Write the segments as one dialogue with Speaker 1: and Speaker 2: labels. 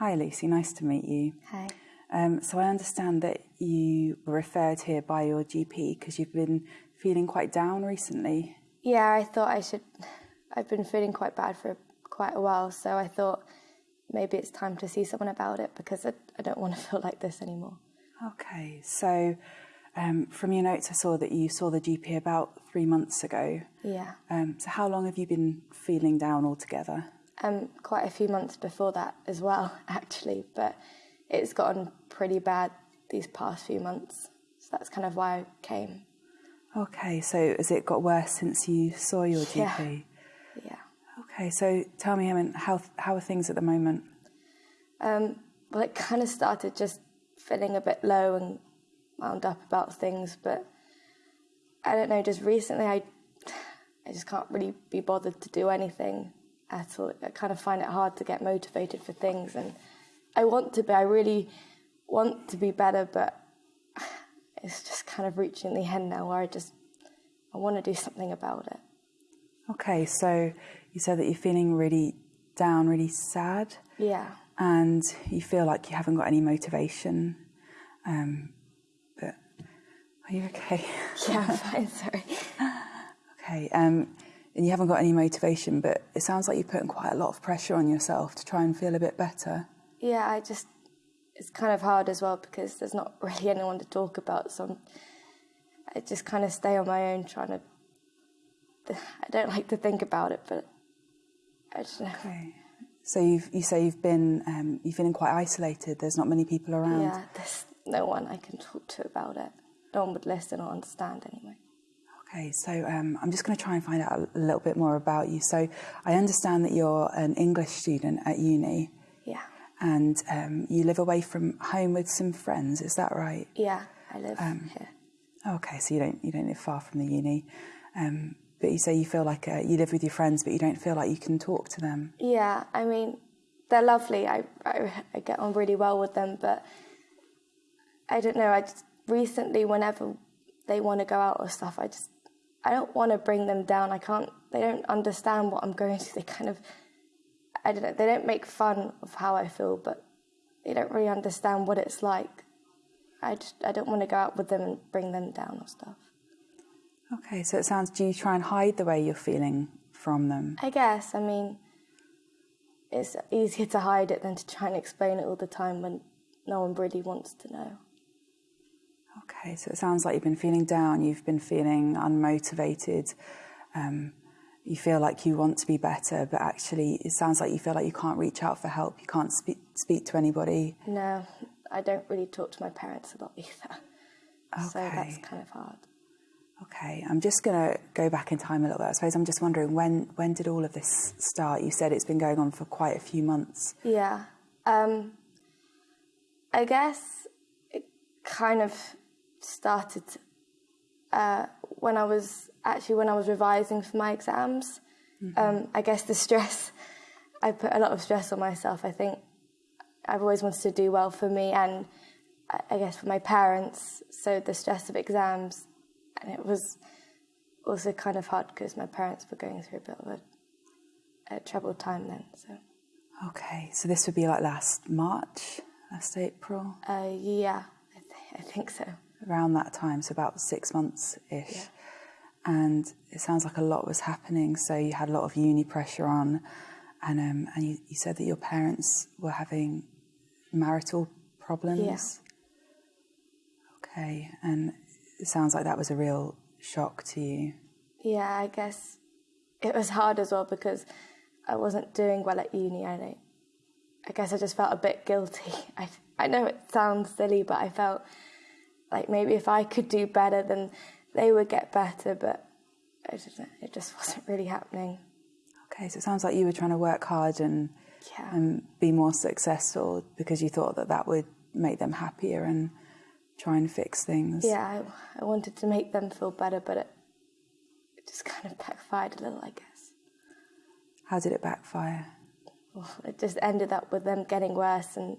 Speaker 1: Hi, Lucy. Nice to meet you.
Speaker 2: Hi.
Speaker 1: Um, so I understand that you were referred here by your GP because you've been feeling quite down recently.
Speaker 2: Yeah, I thought I should. I've been feeling quite bad for quite a while, so I thought maybe it's time to see someone about it because I, I don't want to feel like this anymore.
Speaker 1: Okay, so um, from your notes, I saw that you saw the GP about three months ago.
Speaker 2: Yeah.
Speaker 1: Um, so how long have you been feeling down altogether?
Speaker 2: Um, quite a few months before that as well, actually, but it's gotten pretty bad these past few months. So that's kind of why I came.
Speaker 1: Okay, so has it got worse since you saw your GP?
Speaker 2: Yeah. Yeah.
Speaker 1: Okay, so tell me, I mean, how how are things at the moment?
Speaker 2: Um, well, it kind of started just feeling a bit low and wound up about things, but I don't know. Just recently, I I just can't really be bothered to do anything at all. I kind of find it hard to get motivated for things, and I want to be. I really want to be better, but it's just kind of reaching the end now where I just I want to do something about it.
Speaker 1: Okay, so you said that you're feeling really down, really sad,
Speaker 2: Yeah.
Speaker 1: and you feel like you haven't got any motivation. Um, but are you okay?
Speaker 2: Yeah, I'm fine, sorry.
Speaker 1: okay, um, and you haven't got any motivation, but it sounds like you're putting quite a lot of pressure on yourself to try and feel a bit better.
Speaker 2: Yeah, I just it's kind of hard as well because there's not really anyone to talk about. So I'm, I just kind of stay on my own, trying to. I don't like to think about it, but I just know.
Speaker 1: Okay. So you've, you say you've been um, you're feeling quite isolated. There's not many people around.
Speaker 2: Yeah, there's no one I can talk to about it. No one would listen or understand anyway.
Speaker 1: Okay, so um, I'm just going to try and find out a little bit more about you. So I understand that you're an English student at uni.
Speaker 2: Yeah.
Speaker 1: And um, you live away from home with some friends. Is that right?
Speaker 2: Yeah, I live
Speaker 1: Um,
Speaker 2: here.
Speaker 1: Okay, so you don't you don't live far from the uni, um, but you say you feel like uh, you live with your friends, but you don't feel like you can talk to them.
Speaker 2: Yeah, I mean, they're lovely. I, I, I get on really well with them, but I don't know. I just recently, whenever they want to go out or stuff, I just I don't want to bring them down. I can't. They don't understand what I'm going through. They kind of I don't know. They don't make fun of how I feel, but they don't really understand what it's like. I just I don't want to go out with them and bring them down or stuff.
Speaker 1: Okay, so it sounds. Do you try and hide the way you're feeling from them?
Speaker 2: I guess. I mean, it's easier to hide it than to try and explain it all the time when no one really wants to know.
Speaker 1: Okay, so it sounds like you've been feeling down. You've been feeling unmotivated. Um, you feel like you want to be better, but actually, it sounds like you feel like you can't reach out for help. You can't speak speak to anybody.
Speaker 2: No, I don't really talk to my parents a lot either. So that's kind of hard.
Speaker 1: Okay, I'm just going to go back in time a little bit. I suppose I'm just wondering when when did all of this start? You said it's been going on for quite a few months.
Speaker 2: Yeah. Um, I guess it kind of started uh, when I was actually when I was revising for my exams. Um, I guess the stress, I put a lot of stress on myself. I think I've always wanted to do well for me and I- I guess for my parents. So the stress of exams, and it was also kind of hard because my parents were going through a bit of a, a troubled time then. So.
Speaker 1: Okay, so this would be like last March, last April,
Speaker 2: Uh, yeah, I, th- I think so.
Speaker 1: Around that time, so about six months ish. And it sounds like a lot was happening. So you had a lot of uni pressure on, and um, and you, you said that your parents were having marital problems.
Speaker 2: Yeah.
Speaker 1: Okay, and it sounds like that was a real shock to you.
Speaker 2: Yeah, I guess it was hard as well because I wasn't doing well at uni. I don't, I guess I just felt a bit guilty. I I know it sounds silly, but I felt like maybe if I could do better, then they would get better. But it just wasn't really happening.
Speaker 1: Okay, so it sounds like you were trying to work hard and
Speaker 2: Yeah.
Speaker 1: and be more successful because you thought that that would make them happier and try and fix things.
Speaker 2: Yeah, I, I wanted to make them feel better, but it, it just kind of backfired a little, I guess.
Speaker 1: How did it backfire?
Speaker 2: Well, it just ended up with them getting worse, and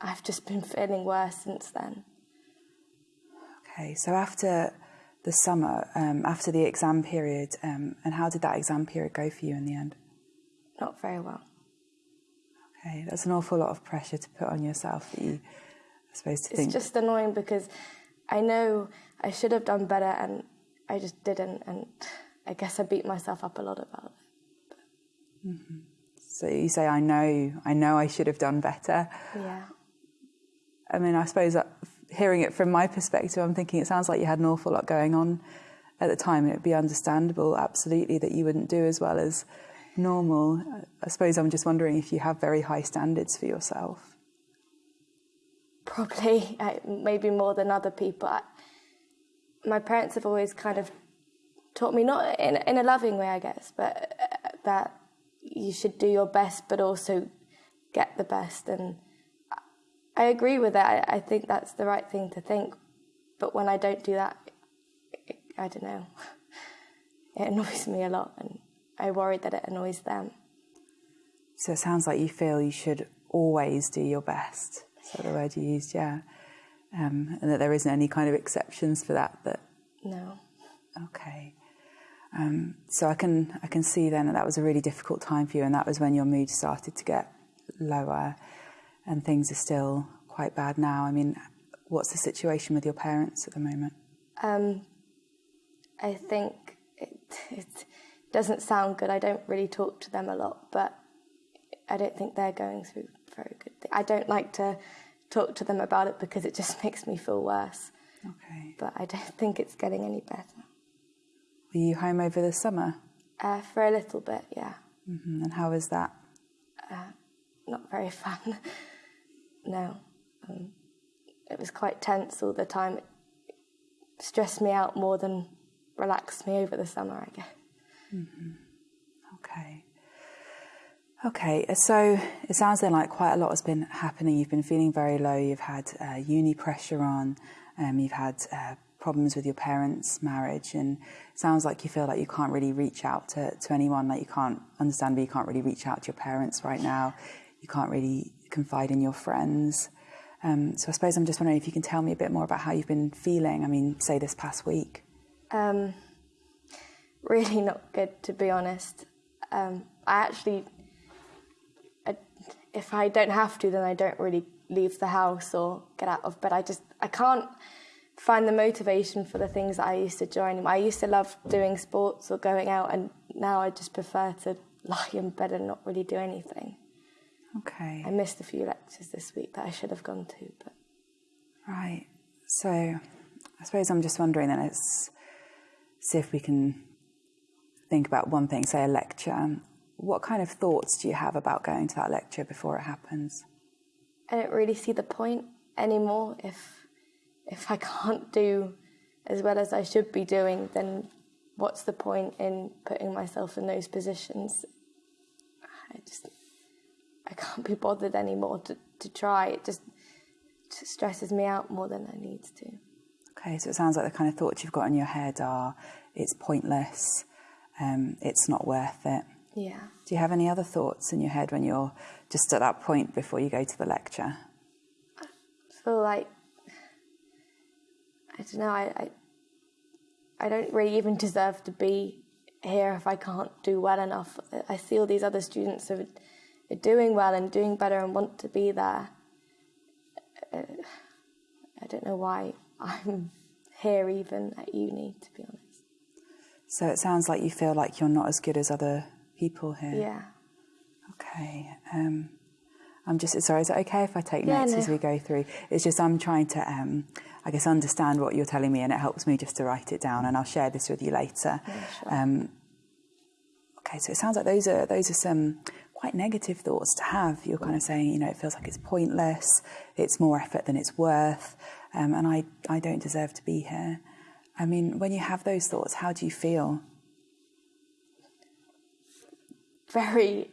Speaker 2: I've just been feeling worse since then.
Speaker 1: Okay, so after the summer, um, after the exam period, um, and how did that exam period go for you in the end?
Speaker 2: Not very well.
Speaker 1: Okay, that's an awful lot of pressure to put on yourself that you, I suppose, to
Speaker 2: it's
Speaker 1: think.
Speaker 2: just annoying because I know I should have done better and I just didn't, and I guess I beat myself up a lot about it.
Speaker 1: Mm-hmm. So you say, I know, I know I should have done better.
Speaker 2: Yeah.
Speaker 1: I mean, I suppose that hearing it from my perspective, I'm thinking it sounds like you had an awful lot going on at the time. And It would be understandable, absolutely, that you wouldn't do as well as normal. I suppose I'm just wondering if you have very high standards for yourself.
Speaker 2: Probably, maybe more than other people. my parents have always kind of taught me, not in, in a loving way, I guess, but uh, that you should do your best, but also get the best. And I agree with that. I, think that's the right thing to think. But when I don't do that, it, I don't know. It annoys me a lot, and I worry that it annoys them.
Speaker 1: So it sounds like you feel you should always do your best. Is that the word you used? Yeah. Um, and that there isn't any kind of exceptions for that. That
Speaker 2: no.
Speaker 1: Okay. Um, so I can I can see then that that was a really difficult time for you, and that was when your mood started to get lower and things are still quite bad now. I mean, what's the situation with your parents at the moment?
Speaker 2: Um, I think it, it doesn't sound good. I don't really talk to them a lot, but I don't think they're going through very good. Thing. I don't like to talk to them about it because it just makes me feel worse.
Speaker 1: Okay.
Speaker 2: But I don't think it's getting any better.
Speaker 1: Were you home over the summer?
Speaker 2: Uh, for a little bit, yeah.
Speaker 1: Mm-hmm. And how was that?
Speaker 2: Uh, not very fun no. Um, it was quite tense all the time. It stressed me out more than relaxed me over the summer, I guess.
Speaker 1: Mm-hmm. Okay. Okay, so it sounds then like quite a lot has been happening. You've been feeling very low. You've had uh, uni pressure on. Um, you've had uh, problems with your parents' marriage, and sounds like you feel like you can't really reach out to, to anyone. Like you can't understand, but you can't really reach out to your parents right now. You can't really confide in your friends. Um, so I suppose I'm just wondering if you can tell me a bit more about how you've been feeling. I mean, say this past week.
Speaker 2: Um, really not good, to be honest. Um, I actually, I, if I don't have to, then I don't really leave the house or get out of bed. I just, I can't find the motivation for the things that I used to join. I used to love doing sports or going out, and now I just prefer to lie in bed and not really do anything.
Speaker 1: Okay.
Speaker 2: I missed a few lectures this week that I should have gone to, but
Speaker 1: right. So, I suppose I'm just wondering then. let's see if we can think about one thing, say a lecture. What kind of thoughts do you have about going to that lecture before it happens?
Speaker 2: I don't really see the point anymore. If if I can't do as well as I should be doing, then what's the point in putting myself in those positions? I just I can't be bothered anymore to, to try. It just stresses me out more than it needs to.
Speaker 1: Okay, so it sounds like the kind of thoughts you've got in your head are it's pointless, um, it's not worth it.
Speaker 2: Yeah.
Speaker 1: Do you have any other thoughts in your head when you're just at that point before you go to the lecture?
Speaker 2: I feel like I don't know. I, I I don't really even deserve to be here if I can't do well enough. I see all these other students who are doing well and doing better and want to be there. Uh, I don't know why I'm here even at uni, to be honest.
Speaker 1: So it sounds like you feel like you're not as good as other people here.
Speaker 2: Yeah.
Speaker 1: Okay. Um, I'm just sorry. Is it okay if I take
Speaker 2: yeah,
Speaker 1: notes
Speaker 2: no.
Speaker 1: as we go through? It's just I'm trying to, um, I guess, understand what you're telling me, and it helps me just to write it down, and I'll share this with you later.
Speaker 2: Yeah, sure.
Speaker 1: um, okay. So it sounds like those are those are some quite negative thoughts to have. You're kind of saying, you know, it feels like it's pointless, it's more effort than it's worth, um, and I, I don't deserve to be here. I mean, when you have those thoughts, how do you feel?
Speaker 2: Very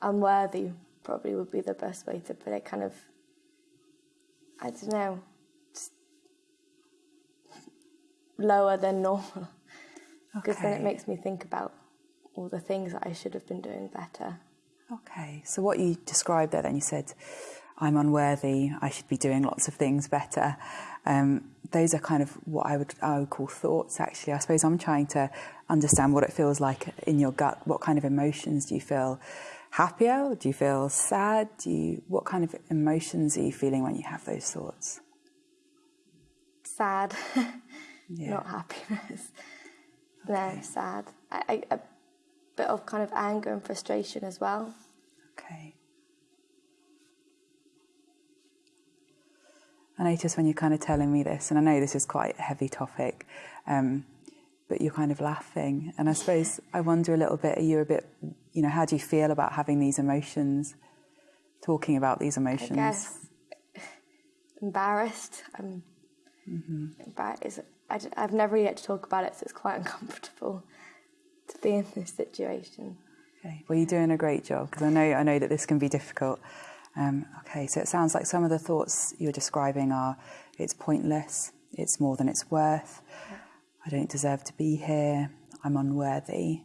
Speaker 2: unworthy, probably would be the best way to put it. Kind of, I don't know, just lower than normal. Because then it makes me think about all the things that I should have been doing better.
Speaker 1: Okay, so what you described there, then you said, I'm unworthy, I should be doing lots of things better. Um, those are kind of what I would, I would call thoughts, actually. I suppose I'm trying to understand what it feels like in your gut. What kind of emotions do you feel happier? Do you feel sad? Do you, what kind of emotions are you feeling when you have those thoughts?
Speaker 2: Sad, yeah. not happiness. Okay. No, sad. I, I, bit of kind of anger and frustration as well.
Speaker 1: Okay. I notice when you're kind of telling me this, and I know this is quite a heavy topic, um, but you're kind of laughing. And I suppose I wonder a little bit, are you a bit, you know, how do you feel about having these emotions, talking about these emotions? I
Speaker 2: guess embarrassed. I'm mm-hmm. embarrassed. I, I've never yet to talk about it, so it's quite uncomfortable be in this situation.
Speaker 1: Okay. Well, you're doing a great job because I know I know that this can be difficult. Um, okay, so it sounds like some of the thoughts you're describing are it's pointless, it's more than it's worth, I don't deserve to be here, I'm unworthy.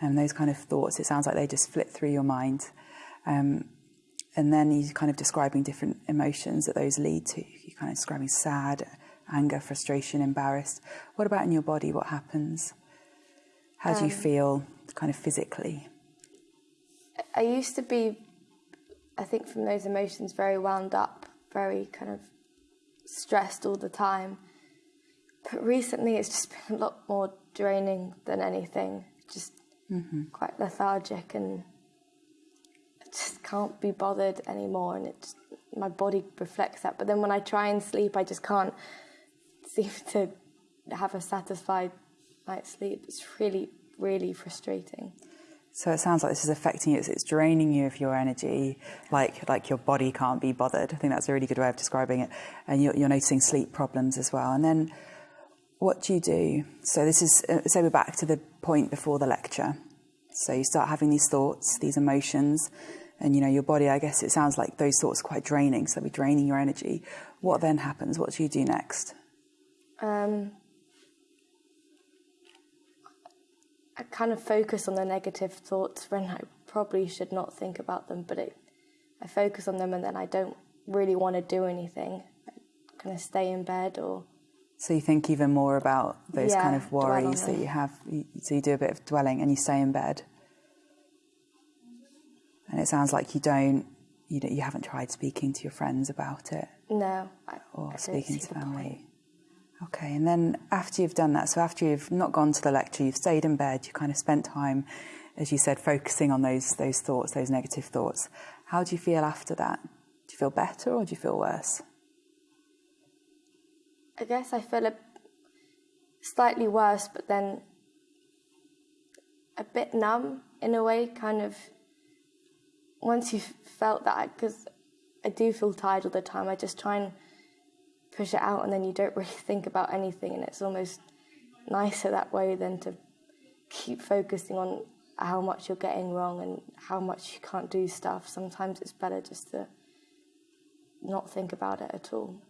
Speaker 1: And those kind of thoughts, it sounds like they just flit through your mind. Um, and then you're kind of describing different emotions that those lead to. You're kind of describing sad, anger, frustration, embarrassed. What about in your body? What happens? How do you um, feel kind of physically?
Speaker 2: I used to be, I think, from those emotions, very wound up, very kind of stressed all the time. But recently, it's just been a lot more draining than anything. Just mm-hmm. quite lethargic, and I just can't be bothered anymore. And it just, my body reflects that. But then when I try and sleep, I just can't seem to have a satisfied night's sleep. It's really, really frustrating.
Speaker 1: So it sounds like this is affecting you. It's, it's, draining you of your energy, like like your body can't be bothered. I think that's a really good way of describing it. And you're, you're noticing sleep problems as well. And then what do you do? So this is uh, so we're back to the point before the lecture. So you start having these thoughts, these emotions, and you know your body. I guess it sounds like those thoughts are quite draining. So they're draining your energy. What then happens? What do you do next? Um,
Speaker 2: I kind of focus on the negative thoughts when I probably should not think about them, but it, I focus on them and then I don't really want to do anything. I kind of stay in bed or.
Speaker 1: So you think even more about those yeah, kind of worries that you have. So you do a bit of dwelling and you stay in bed. And it sounds like you don't, you know, you haven't tried speaking to your friends about it.
Speaker 2: No. I,
Speaker 1: or I speaking to family. Okay, and then after you've done that, so after you've not gone to the lecture, you've stayed in bed, you kind of spent time, as you said, focusing on those those thoughts, those negative thoughts. How do you feel after that? Do you feel better or do you feel worse?
Speaker 2: I guess I feel a slightly worse, but then a bit numb in a way, kind of. Once you've felt that, because I do feel tired all the time, I just try and push it out and then you don't really think about anything and it's almost nicer that way than to keep focusing on how much you're getting wrong and how much you can't do stuff. Sometimes it's better just to not think about it at all.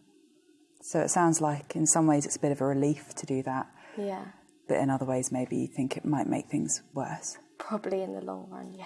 Speaker 1: So it sounds like in some ways it's a bit of a relief to do that.
Speaker 2: Yeah.
Speaker 1: But in other ways maybe you think it might make things worse.
Speaker 2: Probably in the long run, yeah.